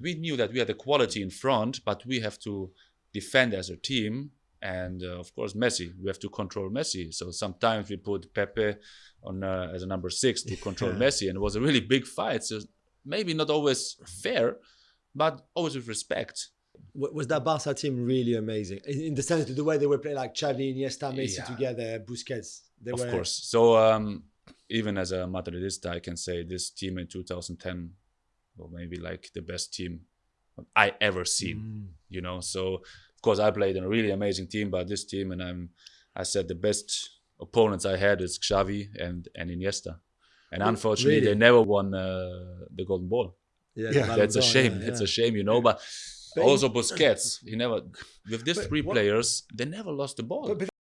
we knew that we had the quality in front, but we have to defend as a team. And uh, of course, Messi, we have to control Messi. So sometimes we put Pepe on uh, as a number six to control Messi, and it was a really big fight. So maybe not always fair, but always with respect. Was that Barca team really amazing in the sense of the way they were playing, like Xavi, Iniesta, Messi Yeah. together, Busquets? They of were, course. So um, even as a Madridista, I can say this team in 2010, well, maybe like the best team I ever seen. Mm. You know, so of course I played in a really amazing team, but this team, and I'm, I said the best opponents I had is Xavi and and Iniesta, and unfortunately really? they never won uh, the Golden Ball. Yeah, Yeah. That's a shame. yeah, It's yeah. a shame, you know. But But- also Busquets, he never with these But three what- players, they never lost the ball. But- but